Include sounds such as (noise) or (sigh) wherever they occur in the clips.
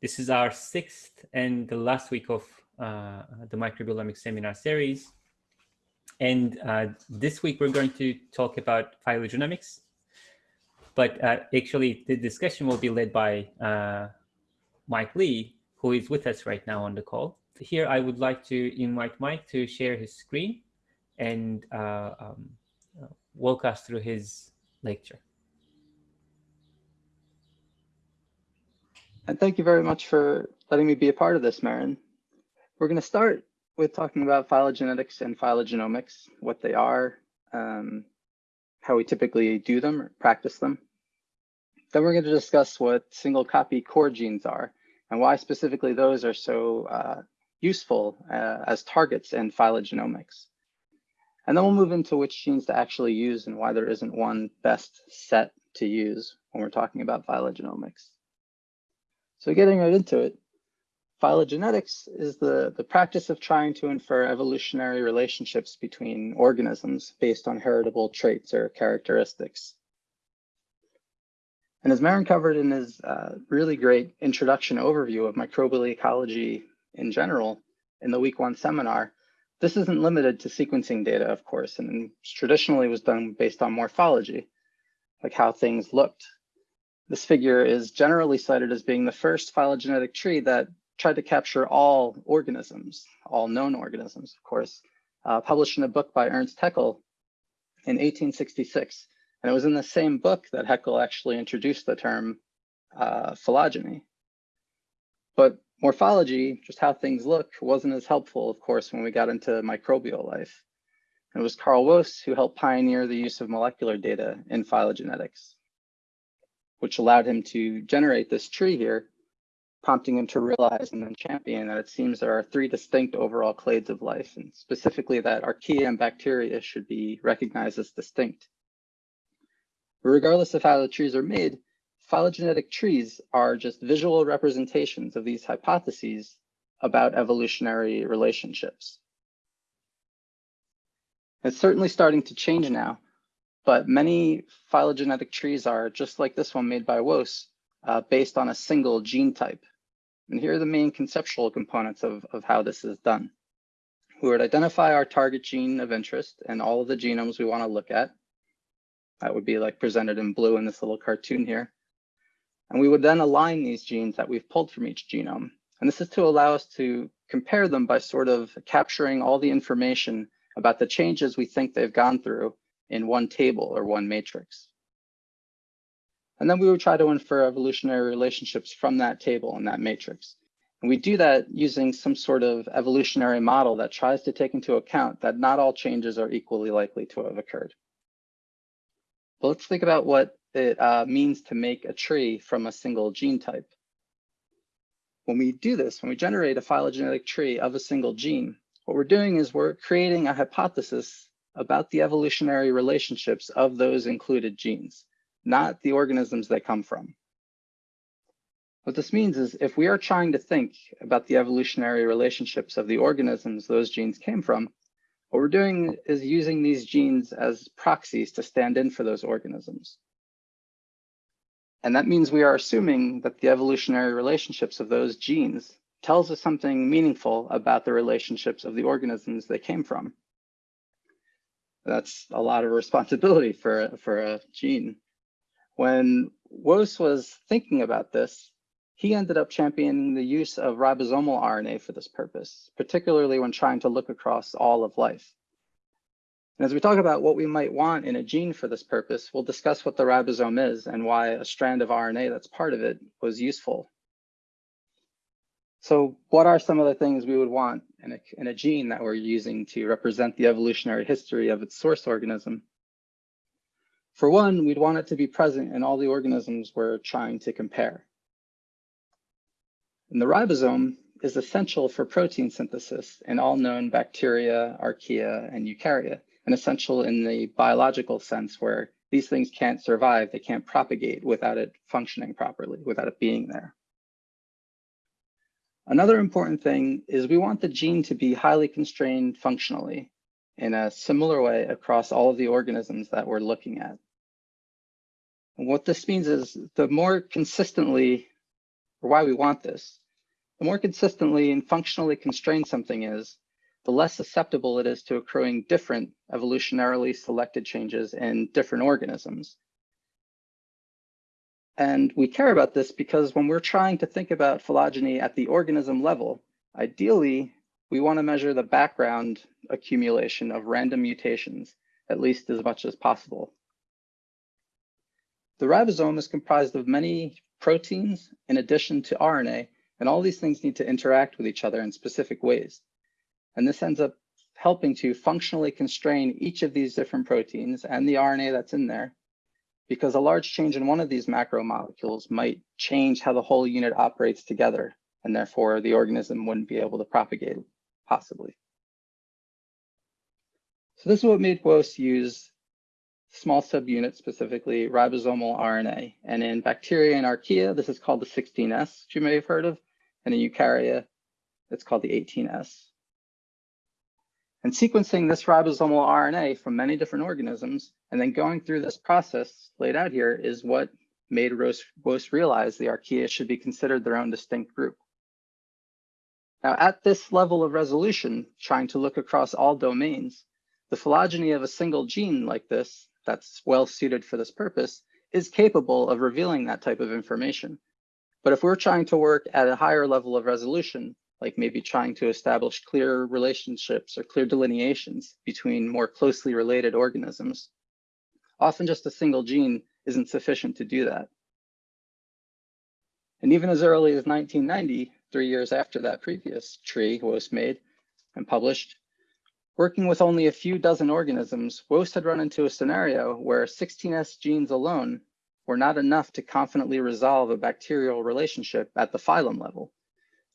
This is our sixth and the last week of uh, the microbiomics seminar series. And uh, this week we're going to talk about phylogenomics. But uh, actually the discussion will be led by uh, Mike Lee, who is with us right now on the call. Here I would like to invite Mike to share his screen and uh, um, walk us through his lecture. And thank you very much for letting me be a part of this, Meren. We're going to start with talking about phylogenetics and phylogenomics, what they are, um, how we typically do them or practice them. Then we're going to discuss what single copy core genes are and why specifically those are so uh, useful uh, as targets in phylogenomics. And then we'll move into which genes to actually use and why there isn't one best set to use when we're talking about phylogenomics. So getting right into it, phylogenetics is the, the practice of trying to infer evolutionary relationships between organisms based on heritable traits or characteristics. And as Meren covered in his uh, really great introduction overview of microbial ecology in general in the week one seminar, this isn't limited to sequencing data, of course, and traditionally was done based on morphology, like how things looked this figure is generally cited as being the first phylogenetic tree that tried to capture all organisms, all known organisms, of course, uh, published in a book by Ernst Haeckel in 1866. And it was in the same book that Haeckel actually introduced the term uh, phylogeny. But morphology, just how things look, wasn't as helpful, of course, when we got into microbial life. It was Carl Woese who helped pioneer the use of molecular data in phylogenetics which allowed him to generate this tree here, prompting him to realize and then champion that it seems there are three distinct overall clades of life, and specifically that archaea and bacteria should be recognized as distinct. Regardless of how the trees are made, phylogenetic trees are just visual representations of these hypotheses about evolutionary relationships. It's certainly starting to change now, but many phylogenetic trees are just like this one made by Woese, uh, based on a single gene type. And here are the main conceptual components of, of how this is done. We would identify our target gene of interest and all of the genomes we want to look at. That would be like presented in blue in this little cartoon here. And we would then align these genes that we've pulled from each genome. And this is to allow us to compare them by sort of capturing all the information about the changes we think they've gone through in one table or one matrix. And then we would try to infer evolutionary relationships from that table and that matrix. And we do that using some sort of evolutionary model that tries to take into account that not all changes are equally likely to have occurred. But let's think about what it uh, means to make a tree from a single gene type. When we do this, when we generate a phylogenetic tree of a single gene, what we're doing is we're creating a hypothesis about the evolutionary relationships of those included genes, not the organisms they come from. What this means is if we are trying to think about the evolutionary relationships of the organisms those genes came from, what we're doing is using these genes as proxies to stand in for those organisms. And that means we are assuming that the evolutionary relationships of those genes tells us something meaningful about the relationships of the organisms they came from that's a lot of responsibility for, for a gene. When Woese was thinking about this, he ended up championing the use of ribosomal RNA for this purpose, particularly when trying to look across all of life. And as we talk about what we might want in a gene for this purpose, we'll discuss what the ribosome is and why a strand of RNA that's part of it was useful. So what are some of the things we would want in a, in a gene that we're using to represent the evolutionary history of its source organism. For one, we'd want it to be present in all the organisms we're trying to compare. And the ribosome is essential for protein synthesis in all known bacteria, archaea, and eukarya, and essential in the biological sense where these things can't survive, they can't propagate without it functioning properly, without it being there. Another important thing is we want the gene to be highly constrained functionally in a similar way across all of the organisms that we're looking at. And what this means is the more consistently or why we want this, the more consistently and functionally constrained something is, the less susceptible it is to accruing different evolutionarily selected changes in different organisms. And we care about this because when we're trying to think about phylogeny at the organism level, ideally, we want to measure the background accumulation of random mutations, at least as much as possible. The ribosome is comprised of many proteins in addition to RNA, and all these things need to interact with each other in specific ways. And this ends up helping to functionally constrain each of these different proteins and the RNA that's in there because a large change in one of these macromolecules might change how the whole unit operates together, and therefore the organism wouldn't be able to propagate possibly. So this is what made Woese use small subunits, specifically ribosomal RNA. And in bacteria and archaea, this is called the 16S, which you may have heard of. And in eukarya, it's called the 18S. And sequencing this ribosomal RNA from many different organisms and then going through this process laid out here is what made Woese realize the archaea should be considered their own distinct group. Now, at this level of resolution, trying to look across all domains, the phylogeny of a single gene like this that's well suited for this purpose is capable of revealing that type of information. But if we're trying to work at a higher level of resolution, like maybe trying to establish clear relationships or clear delineations between more closely related organisms. Often just a single gene isn't sufficient to do that. And even as early as 1990, three years after that previous tree was made and published, working with only a few dozen organisms, Woese had run into a scenario where 16S genes alone were not enough to confidently resolve a bacterial relationship at the phylum level.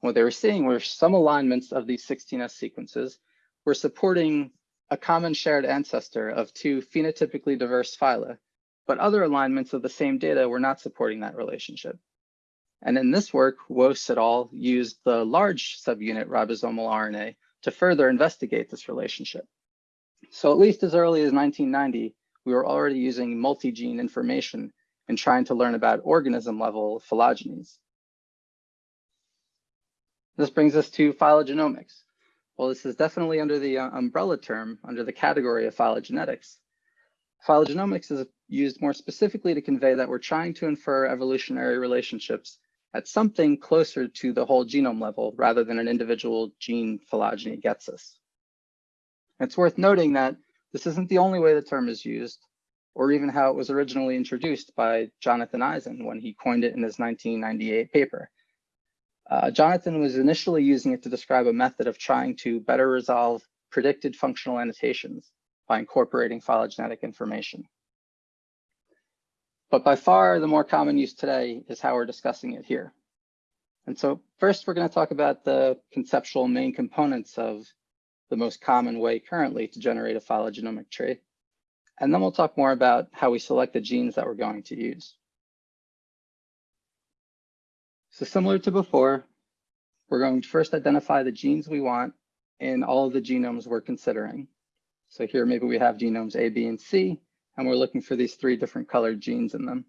What they were seeing were some alignments of these 16S sequences were supporting a common shared ancestor of two phenotypically diverse phyla, but other alignments of the same data were not supporting that relationship. And in this work, Woese et al. used the large subunit ribosomal RNA to further investigate this relationship. So at least as early as 1990, we were already using multi-gene information and trying to learn about organism level phylogenies. This brings us to phylogenomics. Well, this is definitely under the uh, umbrella term, under the category of phylogenetics. Phylogenomics is used more specifically to convey that we're trying to infer evolutionary relationships at something closer to the whole genome level rather than an individual gene phylogeny gets us. It's worth noting that this isn't the only way the term is used, or even how it was originally introduced by Jonathan Eisen when he coined it in his 1998 paper. Uh, Jonathan was initially using it to describe a method of trying to better resolve predicted functional annotations by incorporating phylogenetic information. But by far, the more common use today is how we're discussing it here. And so first, we're going to talk about the conceptual main components of the most common way currently to generate a phylogenomic tree. And then we'll talk more about how we select the genes that we're going to use. So similar to before, we're going to first identify the genes we want in all of the genomes we're considering. So here maybe we have genomes A, B, and C, and we're looking for these three different colored genes in them.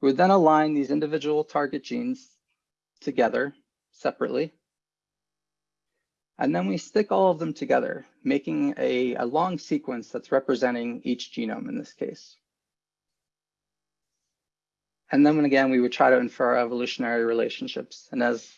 We would then align these individual target genes together separately. And then we stick all of them together, making a, a long sequence that's representing each genome in this case. And then again, we would try to infer our evolutionary relationships. And as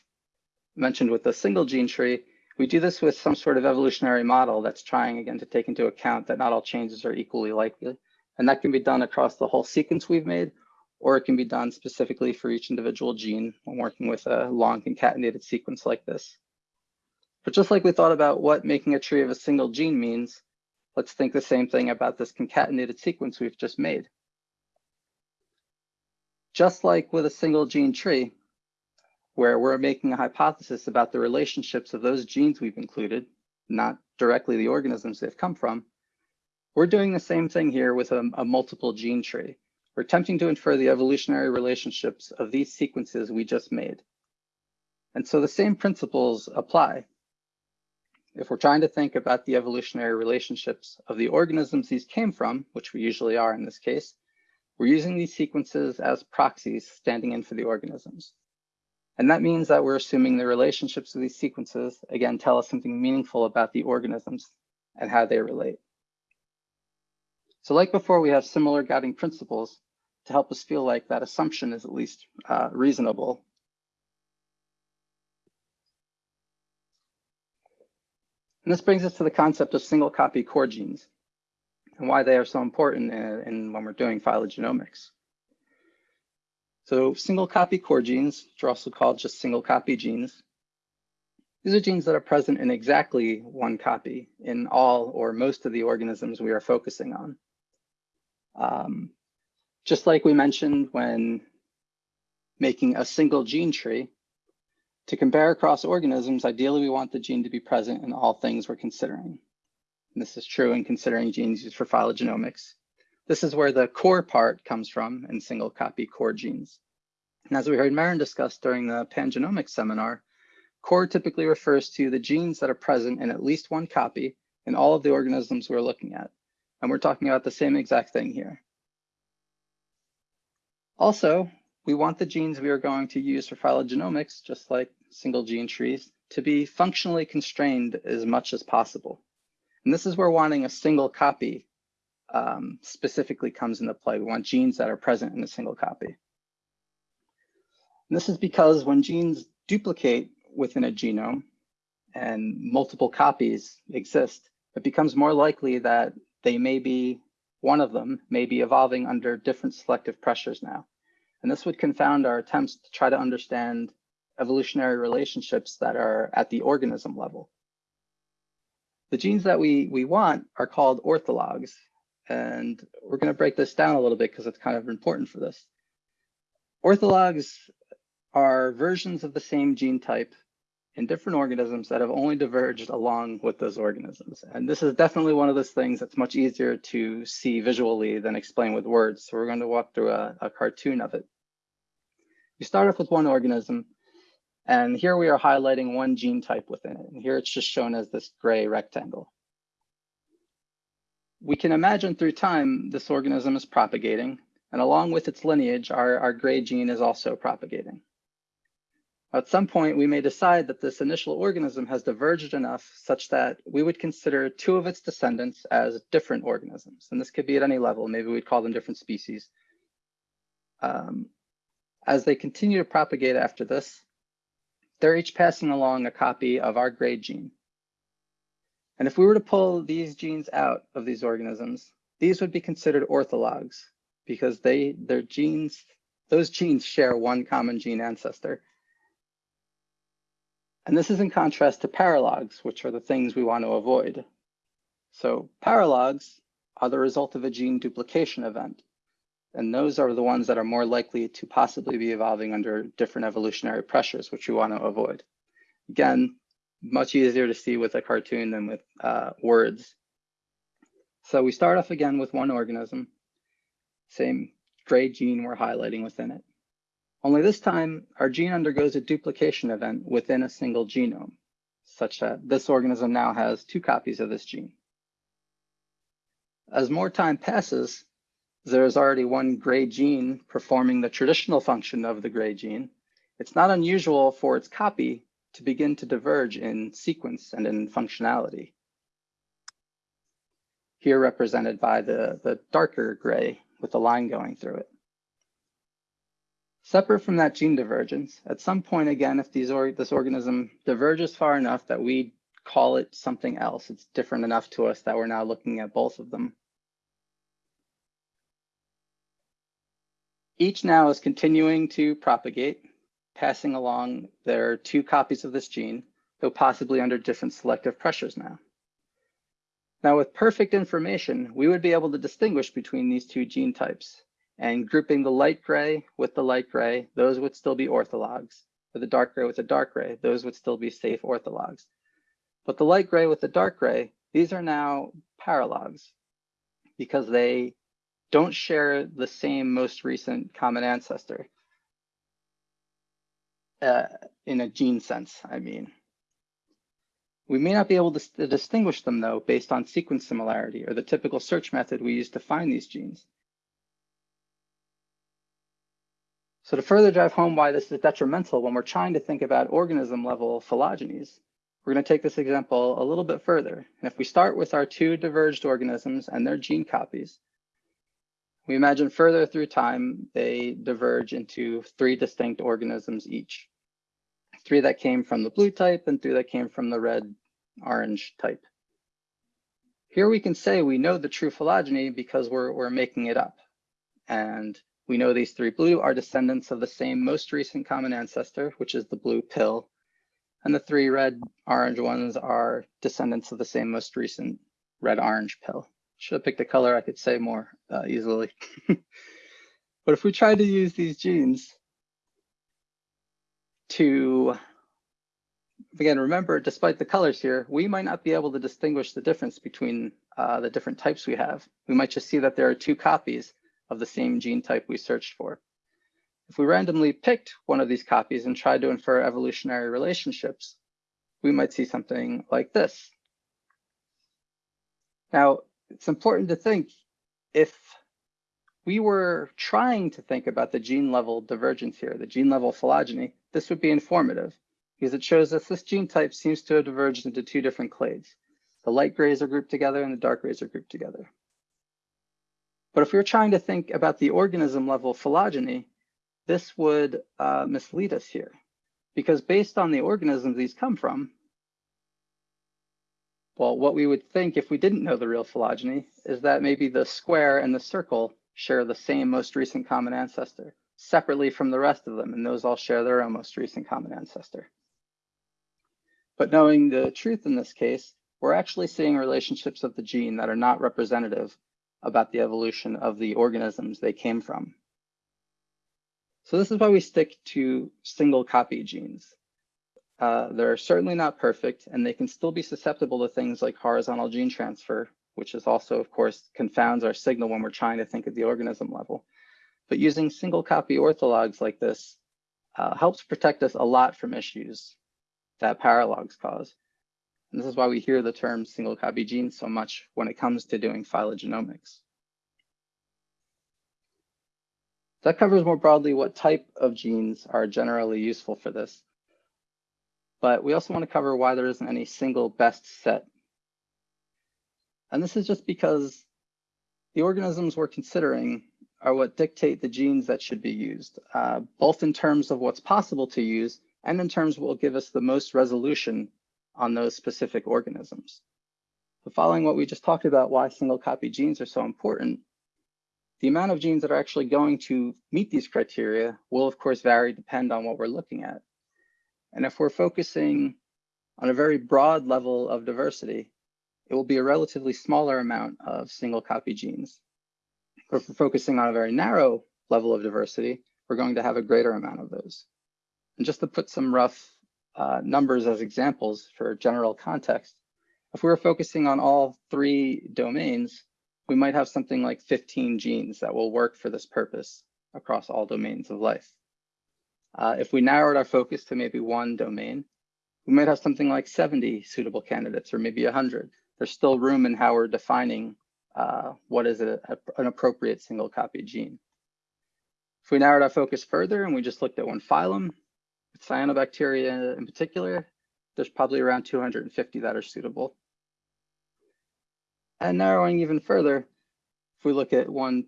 mentioned with the single gene tree, we do this with some sort of evolutionary model that's trying again to take into account that not all changes are equally likely. And that can be done across the whole sequence we've made, or it can be done specifically for each individual gene when working with a long concatenated sequence like this. But just like we thought about what making a tree of a single gene means, let's think the same thing about this concatenated sequence we've just made. Just like with a single gene tree, where we're making a hypothesis about the relationships of those genes we've included, not directly the organisms they've come from, we're doing the same thing here with a, a multiple gene tree. We're attempting to infer the evolutionary relationships of these sequences we just made. And so the same principles apply. If we're trying to think about the evolutionary relationships of the organisms these came from, which we usually are in this case, We're using these sequences as proxies standing in for the organisms. And that means that we're assuming the relationships of these sequences, again, tell us something meaningful about the organisms and how they relate. So like before, we have similar guiding principles to help us feel like that assumption is at least uh, reasonable. And this brings us to the concept of single copy core genes and why they are so important in, in when we're doing phylogenomics. So single copy core genes, which are also called just single copy genes, these are genes that are present in exactly one copy in all or most of the organisms we are focusing on. Um, just like we mentioned when making a single gene tree, to compare across organisms, ideally we want the gene to be present in all things we're considering. This is true in considering genes used for phylogenomics. This is where the core part comes from in single copy core genes. And as we heard Meren discuss during the pangenomics seminar, core typically refers to the genes that are present in at least one copy in all of the organisms we're looking at. And we're talking about the same exact thing here. Also, we want the genes we are going to use for phylogenomics, just like single gene trees, to be functionally constrained as much as possible. And this is where wanting a single copy um, specifically comes into play. We want genes that are present in a single copy. And this is because when genes duplicate within a genome and multiple copies exist, it becomes more likely that they may be, one of them may be evolving under different selective pressures now. And this would confound our attempts to try to understand evolutionary relationships that are at the organism level. The genes that we, we want are called orthologs. And we're going to break this down a little bit because it's kind of important for this. Orthologs are versions of the same gene type in different organisms that have only diverged along with those organisms. And this is definitely one of those things that's much easier to see visually than explain with words. So we're going to walk through a, a cartoon of it. You start off with one organism, and here we are highlighting one gene type within it. And here it's just shown as this gray rectangle. We can imagine through time, this organism is propagating, and along with its lineage, our, our gray gene is also propagating. At some point, we may decide that this initial organism has diverged enough such that we would consider two of its descendants as different organisms. And this could be at any level. Maybe we'd call them different species. Um, as they continue to propagate after this, they're each passing along a copy of our gray gene. And if we were to pull these genes out of these organisms, these would be considered orthologs because they, their genes, those genes share one common gene ancestor. And this is in contrast to paralogs, which are the things we want to avoid. So paralogs are the result of a gene duplication event. And those are the ones that are more likely to possibly be evolving under different evolutionary pressures, which we want to avoid. Again, much easier to see with a cartoon than with uh, words. So we start off again with one organism, same gray gene we're highlighting within it. Only this time, our gene undergoes a duplication event within a single genome, such that this organism now has two copies of this gene. As more time passes, there is already one gray gene performing the traditional function of the gray gene. It's not unusual for its copy to begin to diverge in sequence and in functionality. Here represented by the, the darker gray with the line going through it. Separate from that gene divergence, at some point again, if these or this organism diverges far enough that we call it something else, it's different enough to us that we're now looking at both of them. Each now is continuing to propagate, passing along their two copies of this gene, though possibly under different selective pressures now. Now with perfect information, we would be able to distinguish between these two gene types and grouping the light gray with the light gray, those would still be orthologs. For the dark gray with the dark gray, those would still be safe orthologs. But the light gray with the dark gray, these are now paralogs because they don't share the same most recent common ancestor. Uh, in a gene sense, I mean. We may not be able to, distinguish them though based on sequence similarity or the typical search method we use to find these genes. So to further drive home why this is detrimental when we're trying to think about organism level phylogenies, we're going to take this example a little bit further. And if we start with our two diverged organisms and their gene copies, we imagine further through time, they diverge into three distinct organisms each. Three that came from the blue type and three that came from the red orange type. Here we can say we know the true phylogeny because we're, we're making it up. And we know these three blue are descendants of the same most recent common ancestor, which is the blue pill. And the three red orange ones are descendants of the same most recent red orange pill. Should have picked a color I could say more uh, easily. (laughs) but if we try to use these genes to, again, remember, despite the colors here, we might not be able to distinguish the difference between uh, the different types we have. We might just see that there are two copies of the same gene type we searched for. If we randomly picked one of these copies and tried to infer evolutionary relationships, we might see something like this. Now, it's important to think if we were trying to think about the gene level divergence here, the gene level phylogeny, this would be informative because it shows us this gene type seems to have diverged into two different clades. The light grays are grouped together and the dark grays are grouped together. But if we were trying to think about the organism level phylogeny, this would uh, mislead us here because based on the organisms these come from, well, what we would think if we didn't know the real phylogeny is that maybe the square and the circle share the same most recent common ancestor separately from the rest of them, and those all share their own most recent common ancestor. But knowing the truth in this case, we're actually seeing relationships of the gene that are not representative about the evolution of the organisms they came from. So this is why we stick to single copy genes. Uh, they're certainly not perfect, and they can still be susceptible to things like horizontal gene transfer, which is also, of course, confounds our signal when we're trying to think at the organism level. But using single copy orthologs like this uh, helps protect us a lot from issues that paralogs cause. And this is why we hear the term single copy genes so much when it comes to doing phylogenomics. That covers more broadly what type of genes are generally useful for this. But we also want to cover why there isn't any single best set. And this is just because the organisms we're considering are what dictate the genes that should be used, uh, both in terms of what's possible to use and in terms what will give us the most resolution on those specific organisms. But following what we just talked about, why single copy genes are so important, the amount of genes that are actually going to meet these criteria will of course vary depend on what we're looking at. And if we're focusing on a very broad level of diversity, it will be a relatively smaller amount of single copy genes. If we're focusing on a very narrow level of diversity, we're going to have a greater amount of those. And just to put some rough uh, numbers as examples for general context, if we were focusing on all three domains, we might have something like 15 genes that will work for this purpose across all domains of life. Uh, if we narrowed our focus to maybe one domain, we might have something like 70 suitable candidates or maybe 100. There's still room in how we're defining uh, what is a, a, an appropriate single copy gene. If we narrowed our focus further and we just looked at one phylum, cyanobacteria in particular, there's probably around 250 that are suitable. And narrowing even further, if we look at one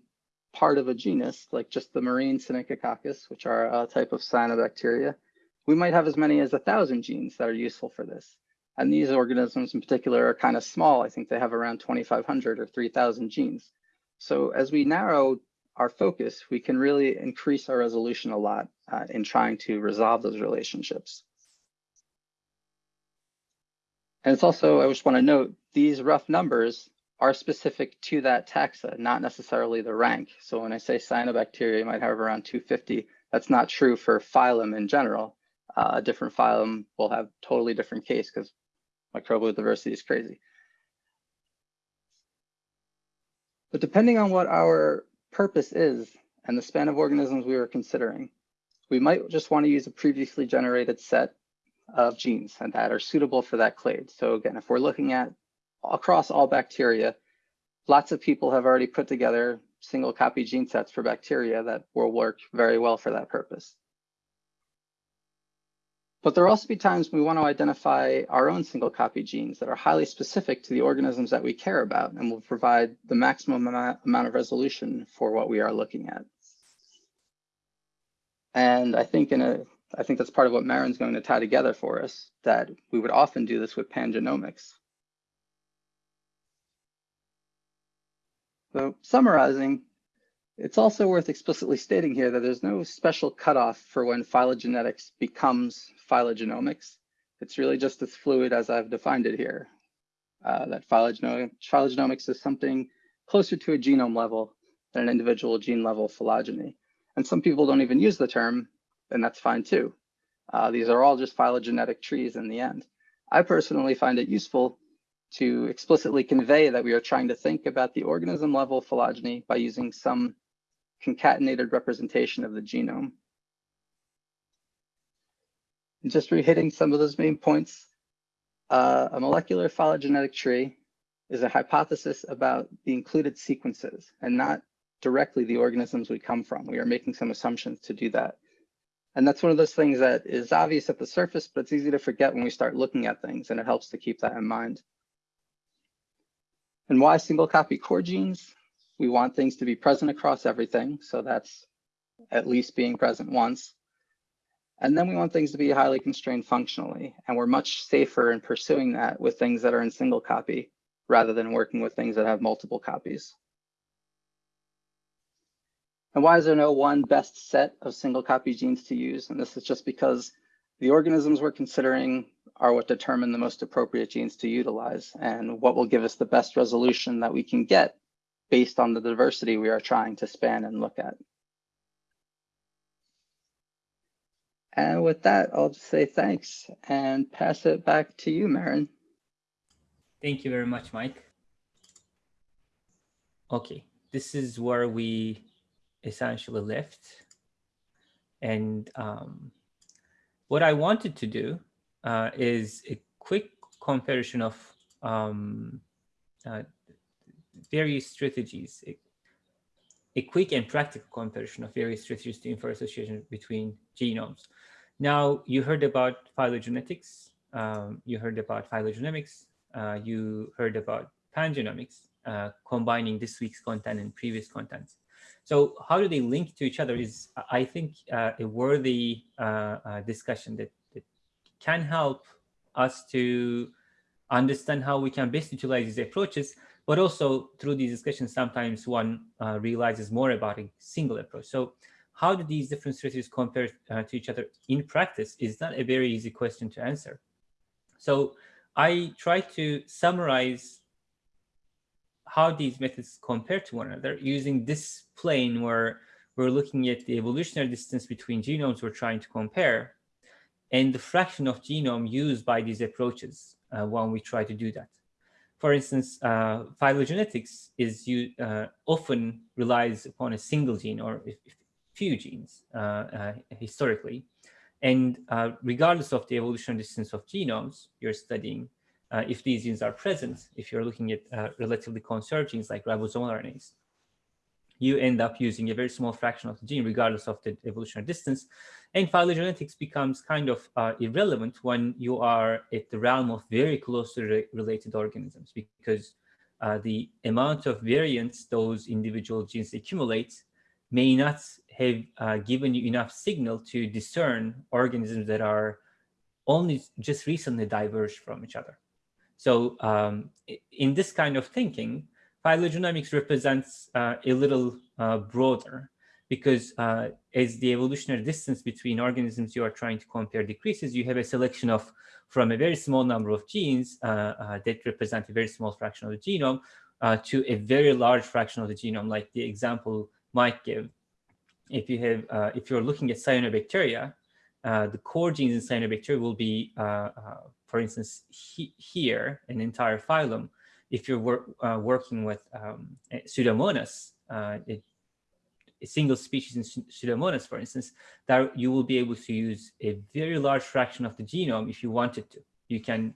part of a genus, like just the marine Synechococcus, which are a type of cyanobacteria, we might have as many as a thousand genes that are useful for this. And these organisms in particular are kind of small. I think they have around 2,500 or 3,000 genes. So as we narrow our focus, we can really increase our resolution a lot uh, in trying to resolve those relationships. And it's also, I just want to note, these rough numbers are specific to that taxa, not necessarily the rank. So when I say cyanobacteria, you might have around 250. That's not true for phylum in general. Uh, a different phylum will have totally different case because microbial diversity is crazy. But depending on what our purpose is and the span of organisms we were considering, we might just want to use a previously generated set of genes and that are suitable for that clade. So again, if we're looking at across all bacteria, lots of people have already put together single copy gene sets for bacteria that will work very well for that purpose. But there will also be times we want to identify our own single copy genes that are highly specific to the organisms that we care about and will provide the maximum amount of resolution for what we are looking at. And I think in a, I think that's part of what Meren's going to tie together for us, that we would often do this with pangenomics. So summarizing, it's also worth explicitly stating here that there's no special cutoff for when phylogenetics becomes phylogenomics. It's really just as fluid as I've defined it here. Uh, that phylogenomics is something closer to a genome level than an individual gene level phylogeny. And some people don't even use the term, and that's fine too. Uh, these are all just phylogenetic trees in the end. I personally find it useful to explicitly convey that we are trying to think about the organism level phylogeny by using some concatenated representation of the genome. And just re-hitting some of those main points, uh, a molecular phylogenetic tree is a hypothesis about the included sequences and not directly the organisms we come from. We are making some assumptions to do that. And that's one of those things that is obvious at the surface, but it's easy to forget when we start looking at things, and it helps to keep that in mind. And why single copy core genes? We want things to be present across everything. So that's at least being present once. And then we want things to be highly constrained functionally. And we're much safer in pursuing that with things that are in single copy rather than working with things that have multiple copies. And why is there no one best set of single copy genes to use? And this is just because the organisms we're considering are what determine the most appropriate genes to utilize and what will give us the best resolution that we can get based on the diversity we are trying to span and look at. And with that, I'll just say thanks and pass it back to you, Meren. Thank you very much, Mike. Okay, this is where we essentially left. And um, what I wanted to do uh, is a quick comparison of um, uh, various strategies, a, a, quick and practical comparison of various strategies to infer association between genomes. Now, you heard about phylogenetics, um, you heard about phylogenomics, uh, you heard about pangenomics, uh, combining this week's content and previous content. So how do they link to each other is, I think, uh, a worthy uh, uh, discussion that, that can help us to understand how we can best utilize these approaches, but also through these discussions, sometimes one uh, realizes more about a single approach. So how do these different strategies compare uh, to each other in practice is not a very easy question to answer. So I try to summarize how these methods compare to one another using this plane where we're looking at the evolutionary distance between genomes we're trying to compare and the fraction of genome used by these approaches uh, when we try to do that. For instance, uh, phylogenetics is you, uh, often relies upon a single gene or few genes uh, uh, historically. And uh, regardless of the evolutionary distance of genomes you're studying, if these genes are present, if you're looking at relatively conserved genes like ribosomal RNAs, you end up using a very small fraction of the gene regardless of the evolutionary distance. And phylogenetics becomes kind of uh, irrelevant when you are at the realm of very closely re related organisms because uh, the amount of variance those individual genes accumulate may not have uh, given you enough signal to discern organisms that are only just recently diverged from each other. So um, in this kind of thinking, phylogenomics represents uh, a little uh, broader because uh, as the evolutionary distance between organisms you are trying to compare decreases, you have a selection of from a very small number of genes uh, uh, that represent a very small fraction of the genome uh, to a very large fraction of the genome, like the example Mike gave. If you have, if you're looking at cyanobacteria, the core genes in cyanobacteria will be for instance, he, here, an entire phylum, if you're wor uh, working with um, Pseudomonas, uh, it, a single species in Pseudomonas, for instance, that you will be able to use a very large fraction of the genome if you wanted to. You can,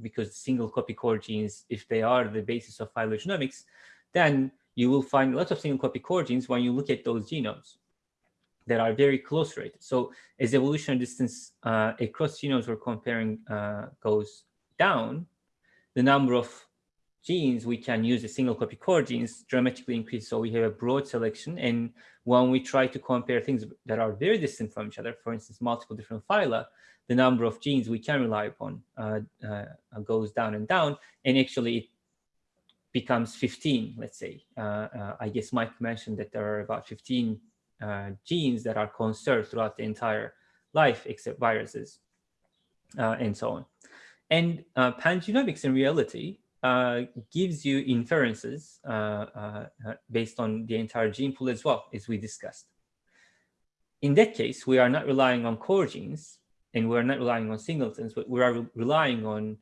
because single copy core genes, if they are the basis of phylogenomics, then you will find lots of single copy core genes when you look at those genomes that are very close related. So as evolutionary distance uh, across genomes we're comparing uh, goes down, the number of genes we can use a single copy core genes dramatically increase. So we have a broad selection. And when we try to compare things that are very distant from each other, for instance, multiple different phyla, the number of genes we can rely upon uh, uh, goes down and down. And actually it becomes 15, let's say. Uh, uh, I guess Mike mentioned that there are about 15 uh, genes that are conserved throughout the entire life except viruses and so on. And pangenomics in reality uh, gives you inferences uh, uh, based on the entire gene pool as well, as we discussed. In that case, we are not relying on core genes and we're not relying on singletons, but we are re relying on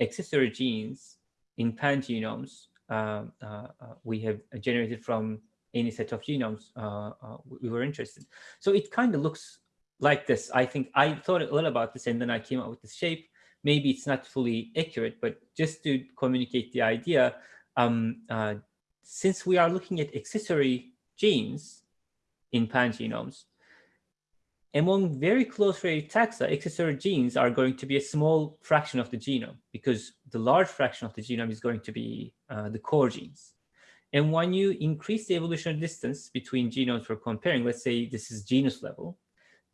accessory genes in pangenomes uh, uh, we have generated from any set of genomes uh, we were interested. So it kind of looks like this. I think I thought a little about this and then I came up with this shape maybe it's not fully accurate, but just to communicate the idea, um, uh, since we are looking at accessory genes in pangenomes, among very close related taxa, accessory genes are going to be a small fraction of the genome because the large fraction of the genome is going to be uh, the core genes. And when you increase the evolutionary distance between genomes we're comparing, let's say this is genus level,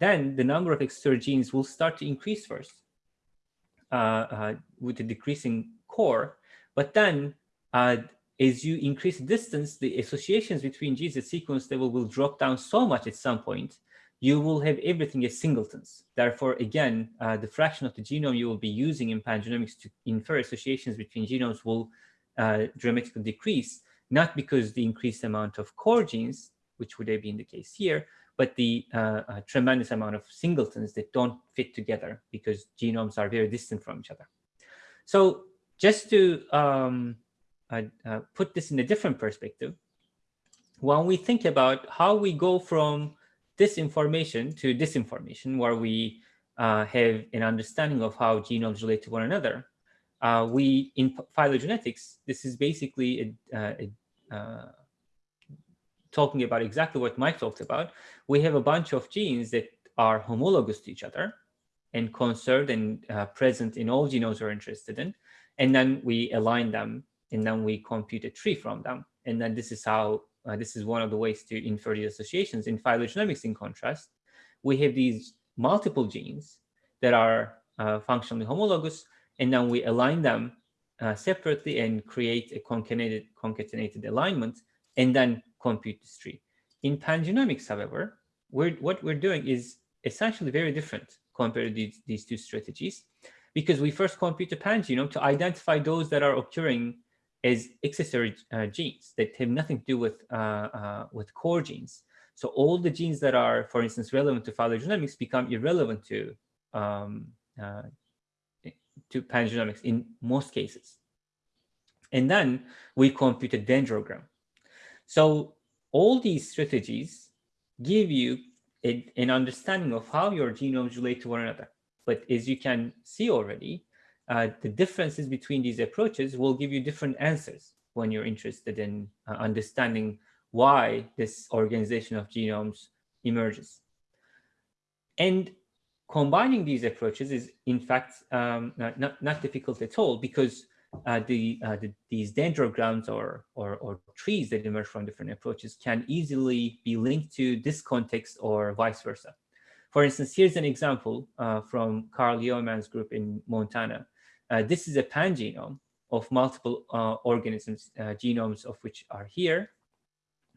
then the number of accessory genes will start to increase first. Uh, uh, with the decreasing core. But then uh, as you increase distance, the associations between genes at sequence level will drop down so much at some point, you will have everything as singletons. Therefore, again, uh, the fraction of the genome you will be using in pangenomics to infer associations between genomes will uh, dramatically decrease, not because the increased amount of core genes, which would have been the case here, but the uh, tremendous amount of singletons that don't fit together because genomes are very distant from each other. So just to um, uh, uh, put this in a different perspective, when we think about how we go from this information to this information, where we uh, have an understanding of how genomes relate to one another, uh, we in phylogenetics, this is basically a, uh, a, a talking about exactly what Mike talked about, we have a bunch of genes that are homologous to each other and conserved and uh, present in all genomes we're interested in. And then we align them and then we compute a tree from them. And then this is how, uh, this is one of the ways to infer the associations. In phylogenomics, in contrast, we have these multiple genes that are uh, functionally homologous, and then we align them uh, separately and create a concatenated, concatenated alignment, and then compute this tree. In pangenomics, however, we're, what we're doing is essentially very different compared to these, these two strategies because we first compute the pangenome to identify those that are occurring as accessory uh, genes that have nothing to do with, uh, uh, with core genes. So all the genes that are, for instance, relevant to phylogenomics become irrelevant to, um, uh, to pangenomics in most cases. And then we compute a dendrogram. So all these strategies give you a, an understanding of how your genomes relate to one another. But as you can see already, uh, the differences between these approaches will give you different answers when you're interested in uh, understanding why this organization of genomes emerges. And combining these approaches is, in fact, um, not, not difficult at all because the, uh, the, these dendrograms or, or, or, trees that emerge from different approaches can easily be linked to this context or vice versa. For instance, here's an example uh, from Carl Yeoman's group in Montana. Uh, this is a pangenome of multiple uh, organisms, uh, genomes of which are here.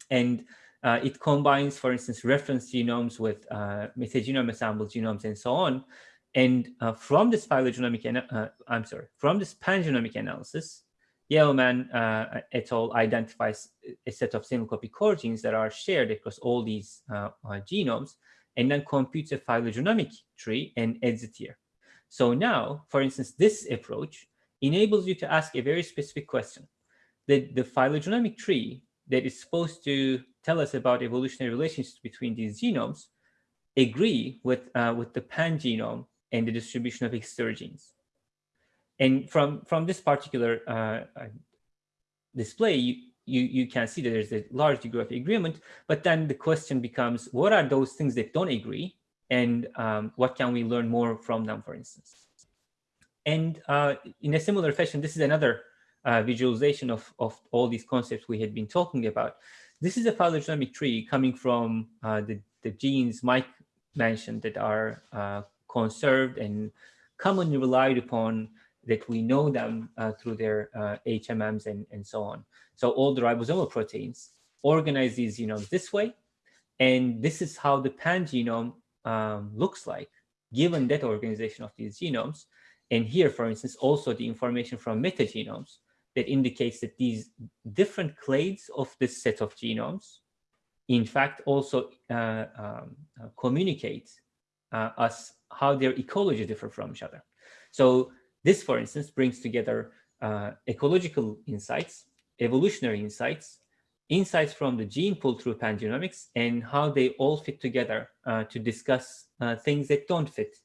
And it combines, for instance, reference genomes with metagenome assembled genomes and so on. And uh, from this phylogenomic, uh, I'm sorry, from this pangenomic analysis, Yeoman uh, et al. identifies a set of single copy core genes that are shared across all these uh, uh, genomes, and then computes a phylogenomic tree and adds it here. So now, for instance, this approach enables you to ask a very specific question. The, the phylogenomic tree that is supposed to tell us about evolutionary relationships between these genomes agree with, uh, with the pangenome and the distribution of genes, And from, from this particular uh, uh, display, you, you, you can see that there's a large degree of agreement, but then the question becomes, what are those things that don't agree? And um, what can we learn more from them, for instance? And uh, in a similar fashion, this is another uh, visualization of, of all these concepts we had been talking about. This is a phylogenetic tree coming from uh, the, the genes Mike mentioned that are uh, conserved and commonly relied upon that we know them uh, through their HMMs uh, and, and so on. So all the ribosomal proteins organize these genomes this way. And this is how the pangenome um, looks like, given that organization of these genomes. And here, for instance, also the information from metagenomes that indicates that these different clades of this set of genomes, in fact, also uh, um, uh, communicate uh, us how their ecology differ from each other. So this, for instance, brings together uh, ecological insights, evolutionary insights, insights from the gene pool through pangenomics, and how they all fit together uh, to discuss uh, things that don't fit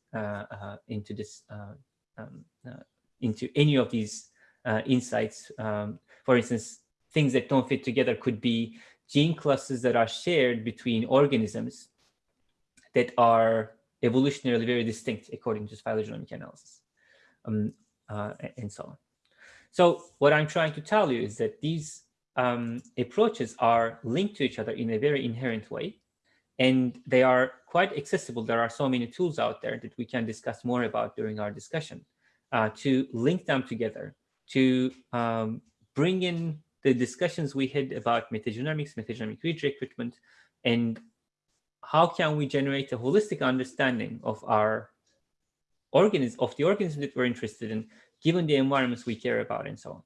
into this um, into any of these uh, insights. Um, for instance, things that don't fit together could be gene clusters that are shared between organisms that are evolutionarily very distinct according to phylogenomic analysis, um, uh, and so on. So what I'm trying to tell you is that these um, approaches are linked to each other in a very inherent way, and they are quite accessible. There are so many tools out there that we can discuss more about during our discussion uh, to link them together to um, bring in the discussions we had about metagenomics, metagenomic read recruitment, and how can we generate a holistic understanding of our organism, of the organism that we're interested in, given the environments we care about and so on.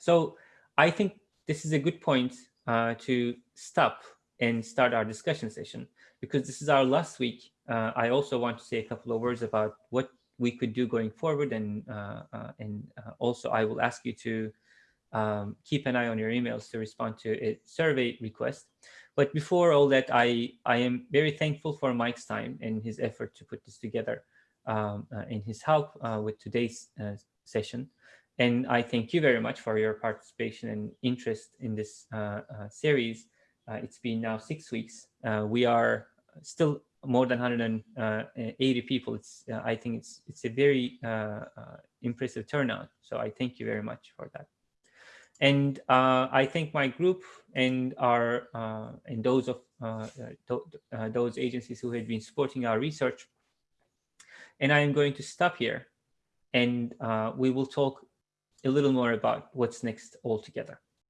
So I think this is a good point uh, to stop and start our discussion session because this is our last week. Uh, I also want to say a couple of words about what we could do going forward. And, uh, uh, and uh, also I will ask you to um, keep an eye on your emails to respond to a survey request. But before all that, I, I am very thankful for Mike's time and his effort to put this together um, uh, and his help uh, with today's uh, session. And I thank you very much for your participation and interest in this series. it's been now six weeks. we are still more than 180 people. It's uh, I think it's it's a very uh, uh, impressive turnout. So I thank you very much for that. And uh, I thank my group and our uh, and those of uh, th those agencies who have been supporting our research. And I am going to stop here and we will talk a little more about what's next altogether.